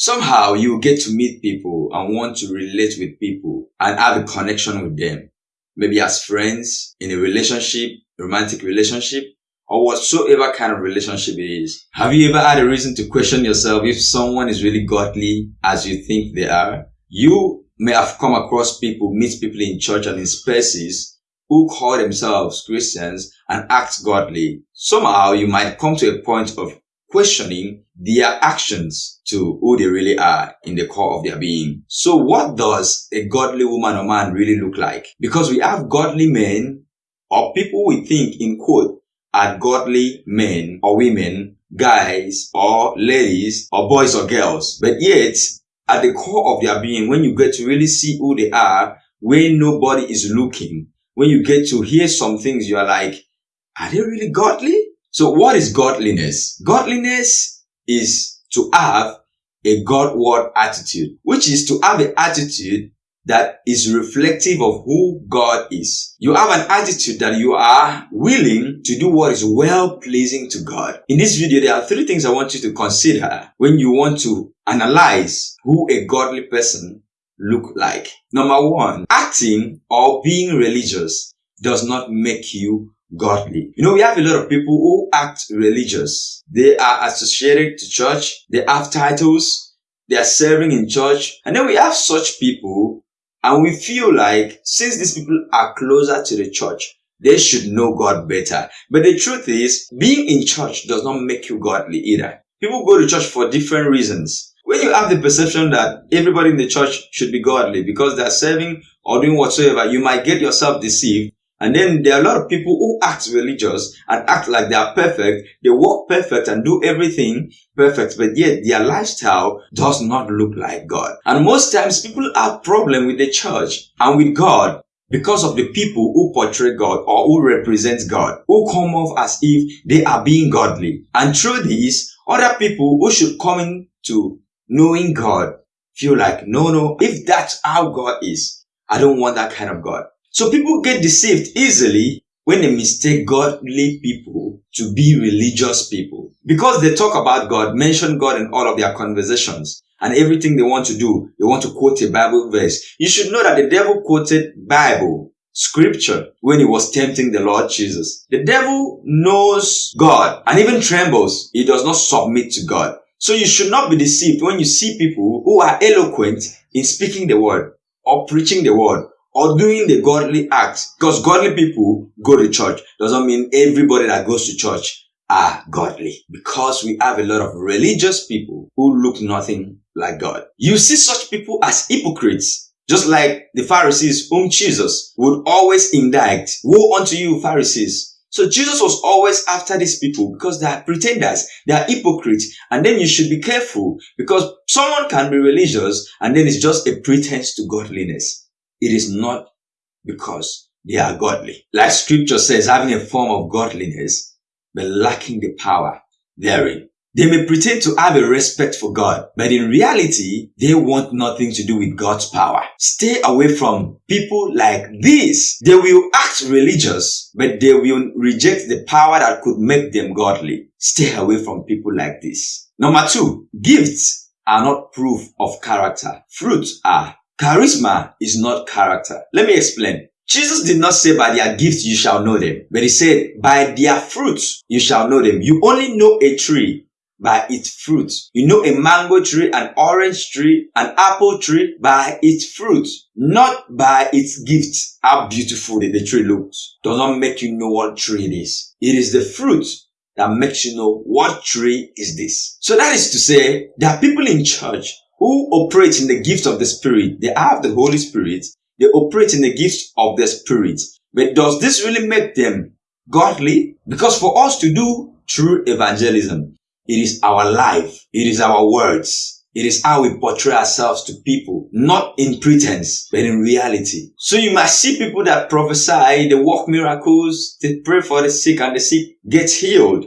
Somehow you get to meet people and want to relate with people and have a connection with them. Maybe as friends, in a relationship, romantic relationship, or whatsoever kind of relationship it is. Have you ever had a reason to question yourself if someone is really godly as you think they are? You may have come across people, meet people in church and in spaces who call themselves Christians and act godly. Somehow you might come to a point of questioning their actions to who they really are in the core of their being. So what does a godly woman or man really look like? Because we have godly men or people we think in quote are godly men or women, guys or ladies or boys or girls. But yet at the core of their being, when you get to really see who they are, when nobody is looking, when you get to hear some things, you are like, are they really godly? So what is godliness? Godliness is to have a Godward attitude, which is to have an attitude that is reflective of who God is. You have an attitude that you are willing to do what is well pleasing to God. In this video, there are three things I want you to consider when you want to analyze who a godly person look like. Number one, acting or being religious does not make you godly. You know, we have a lot of people who act religious. They are associated to church. They have titles. They are serving in church. And then we have such people and we feel like since these people are closer to the church, they should know God better. But the truth is, being in church does not make you godly either. People go to church for different reasons. When you have the perception that everybody in the church should be godly because they are serving or doing whatsoever, you might get yourself deceived and then there are a lot of people who act religious and act like they are perfect. They walk perfect and do everything perfect, but yet their lifestyle does not look like God. And most times people have problem with the church and with God because of the people who portray God or who represent God, who come off as if they are being godly. And through this, other people who should come into knowing God feel like, no, no, if that's how God is, I don't want that kind of God. So people get deceived easily when they mistake godly people to be religious people. Because they talk about God, mention God in all of their conversations and everything they want to do, they want to quote a Bible verse. You should know that the devil quoted Bible, scripture, when he was tempting the Lord Jesus. The devil knows God and even trembles. He does not submit to God. So you should not be deceived when you see people who are eloquent in speaking the word or preaching the word or doing the godly acts. Because godly people go to church doesn't mean everybody that goes to church are godly. Because we have a lot of religious people who look nothing like God. You see such people as hypocrites. Just like the Pharisees whom Jesus would always indict. Woe unto you, Pharisees. So Jesus was always after these people because they are pretenders, they are hypocrites, and then you should be careful because someone can be religious and then it's just a pretense to godliness it is not because they are godly. Like scripture says, having a form of godliness, but lacking the power therein. They may pretend to have a respect for God, but in reality, they want nothing to do with God's power. Stay away from people like this. They will act religious, but they will reject the power that could make them godly. Stay away from people like this. Number two, gifts are not proof of character. Fruits are. Charisma is not character. Let me explain. Jesus did not say by their gifts you shall know them, but he said by their fruits you shall know them. You only know a tree by its fruits. You know a mango tree, an orange tree, an apple tree by its fruit, not by its gifts. How beautiful the tree looks does not make you know what tree it is. It is the fruit that makes you know what tree is this. So that is to say, there are people in church who operate in the gift of the Spirit. They have the Holy Spirit. They operate in the gift of the Spirit. But does this really make them godly? Because for us to do true evangelism, it is our life. It is our words. It is how we portray ourselves to people, not in pretense, but in reality. So you must see people that prophesy, they work miracles, they pray for the sick and the sick gets healed.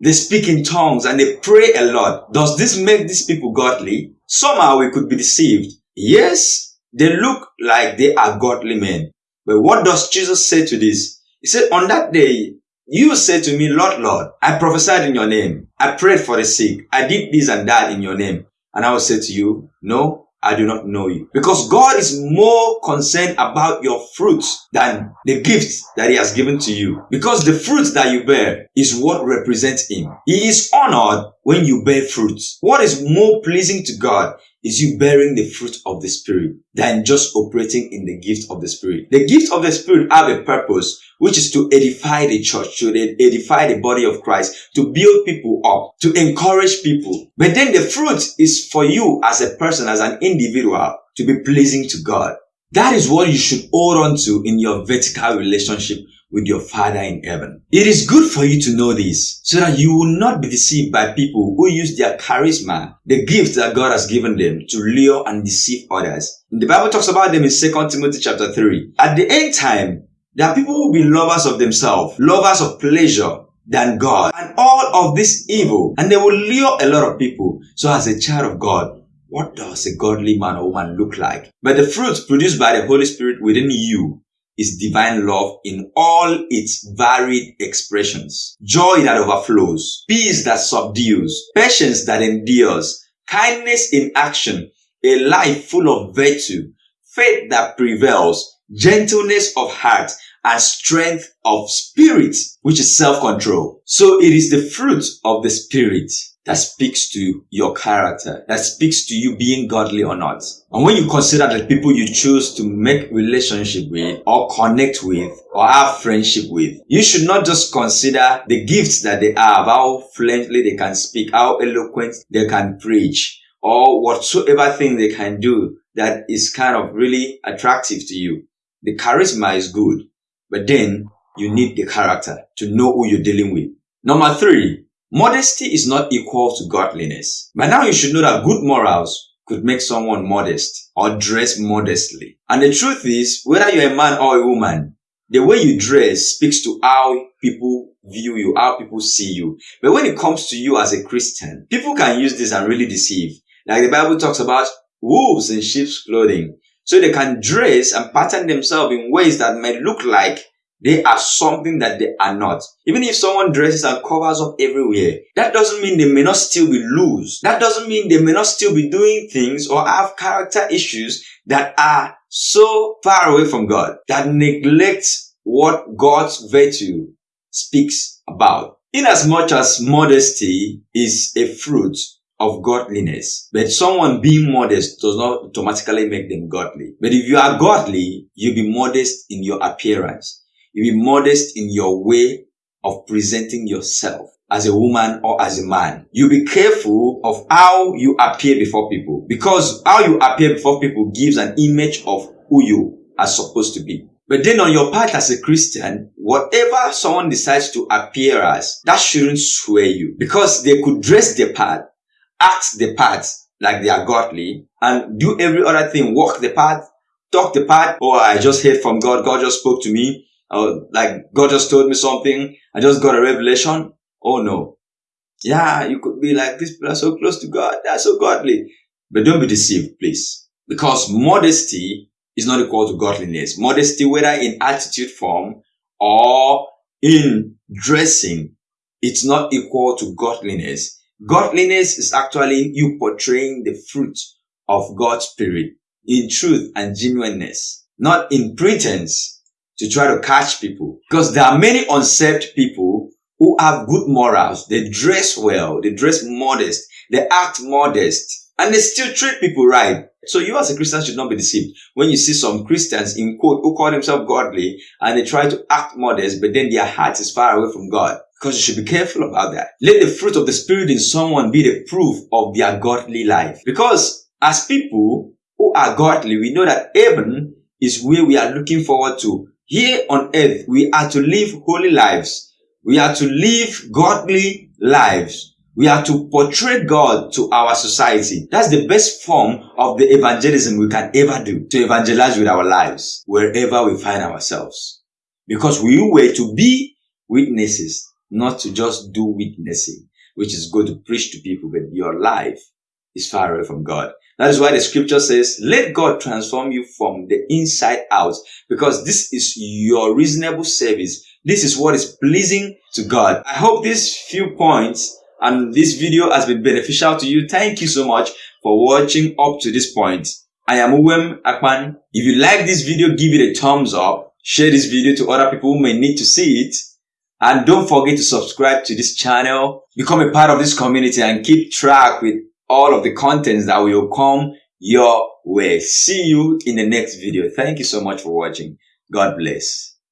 They speak in tongues and they pray a lot. Does this make these people godly? Somehow we could be deceived. Yes, they look like they are godly men. But what does Jesus say to this? He said, on that day, you say to me, Lord, Lord, I prophesied in your name. I prayed for the sick. I did this and that in your name. And I will say to you, no, I do not know you. Because God is more concerned about your fruits than the gifts that He has given to you. Because the fruits that you bear is what represents Him. He is honored when you bear fruits. What is more pleasing to God is you bearing the fruit of the Spirit than just operating in the gift of the Spirit. The gift of the Spirit have a purpose, which is to edify the church, to edify the body of Christ, to build people up, to encourage people. But then the fruit is for you as a person, as an individual, to be pleasing to God. That is what you should hold on to in your vertical relationship with your Father in heaven. It is good for you to know this so that you will not be deceived by people who use their charisma, the gift that God has given them to lure and deceive others. The Bible talks about them in 2 Timothy chapter 3. At the end time, there are people who will be lovers of themselves, lovers of pleasure, than God and all of this evil and they will lure a lot of people. So as a child of God, what does a godly man or woman look like? But the fruits produced by the Holy Spirit within you is divine love in all its varied expressions. Joy that overflows, peace that subdues, patience that endures, kindness in action, a life full of virtue, faith that prevails, gentleness of heart, and strength of spirit, which is self-control. So it is the fruit of the spirit that speaks to your character, that speaks to you being godly or not. And when you consider the people you choose to make relationship with or connect with or have friendship with, you should not just consider the gifts that they have, how fluently they can speak, how eloquent they can preach, or whatsoever thing they can do that is kind of really attractive to you. The charisma is good, but then you need the character to know who you're dealing with. Number three, Modesty is not equal to godliness. But now you should know that good morals could make someone modest or dress modestly. And the truth is, whether you're a man or a woman, the way you dress speaks to how people view you, how people see you. But when it comes to you as a Christian, people can use this and really deceive. Like the Bible talks about wolves in sheep's clothing. So they can dress and pattern themselves in ways that may look like they are something that they are not. Even if someone dresses and covers up everywhere, that doesn't mean they may not still be loose. That doesn't mean they may not still be doing things or have character issues that are so far away from God that neglect what God's virtue speaks about. In as much as modesty is a fruit of godliness. But someone being modest does not automatically make them godly. But if you are godly, you'll be modest in your appearance. You be modest in your way of presenting yourself as a woman or as a man. You be careful of how you appear before people because how you appear before people gives an image of who you are supposed to be. But then on your part as a Christian, whatever someone decides to appear as, that shouldn't sway you because they could dress the part, act the part like they are godly and do every other thing, walk the path, talk the path, or oh, I just heard from God, God just spoke to me, Oh, like God just told me something. I just got a revelation. Oh no. Yeah, you could be like, these people are so close to God. They're so godly. But don't be deceived, please. Because modesty is not equal to godliness. Modesty, whether in attitude form or in dressing, it's not equal to godliness. Godliness is actually you portraying the fruit of God's spirit in truth and genuineness, not in pretense to try to catch people. Because there are many unsaved people who have good morals. They dress well. They dress modest. They act modest. And they still treat people right. So you as a Christian should not be deceived when you see some Christians in quote who call themselves godly and they try to act modest, but then their heart is far away from God. Because you should be careful about that. Let the fruit of the Spirit in someone be the proof of their godly life. Because as people who are godly, we know that heaven is where we are looking forward to here on earth, we are to live holy lives. We are to live godly lives. We are to portray God to our society. That's the best form of the evangelism we can ever do. To evangelize with our lives wherever we find ourselves. Because we were to be witnesses, not to just do witnessing, which is go to preach to people, but your life is far away from God. That is why the scripture says, let God transform you from the inside out because this is your reasonable service. This is what is pleasing to God. I hope these few points and this video has been beneficial to you. Thank you so much for watching up to this point. I am Uwem Akpan. If you like this video, give it a thumbs up. Share this video to other people who may need to see it. And don't forget to subscribe to this channel. Become a part of this community and keep track with all of the contents that will come your way. See you in the next video. Thank you so much for watching. God bless.